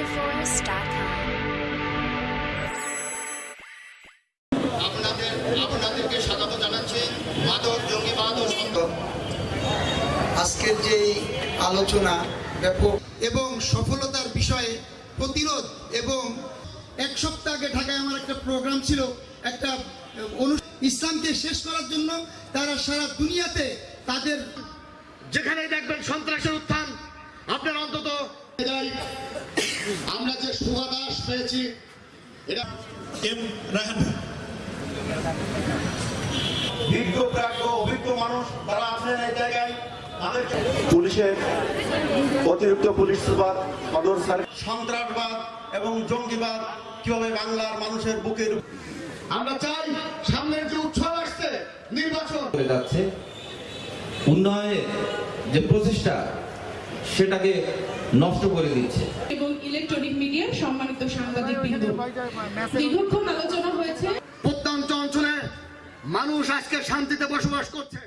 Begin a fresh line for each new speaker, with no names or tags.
VictorForce.com.
আপনাদের আপনাদেরকে স্বাগত জানাচ্ছি মাদক জঙ্গিবাদ ও
আজকের যে আলোচনা ব্যাপক
এবং সফলতার বিষয়ে প্রতিরোধ এবং এক সপ্তাহ আগে ঢাকায় আমার একটা প্রোগ্রাম ছিল একটা ইসলামকে শেষ করার জন্য তারা সারা দুনিয়াতে তাদের
যেখানে দেখবেন সন্ত্রাসের যে পেয়েছি। এটা
এম।
প্রাজ্ঞ অভিজ্ঞ মানুষ তারা আছেন এই জায়গায় পুলিশের অতিরিক্ত পুলিশ সুপার সদর স্যার সন্ত্রাসবাদ এবং জঙ্গিবাদ কীভাবে বাংলার মানুষের বুকের
আমরা চাই সামনের যে উৎসব আসছে নির্বাচন।
যাচ্ছে। উন্নয়নের যে প্রচেষ্টা সেটাকে নষ্ট করে দিচ্ছে।
ইলেকট্রনিক মিডিয়ার সম্মানিত সাংবাদিক বৃন্দ। দীর্ঘক্ষণ আলোচনা হয়েছে।
প্রত্যন্ত অঞ্চলে মানুষ আজকে শান্তিতে বসবাস করছে।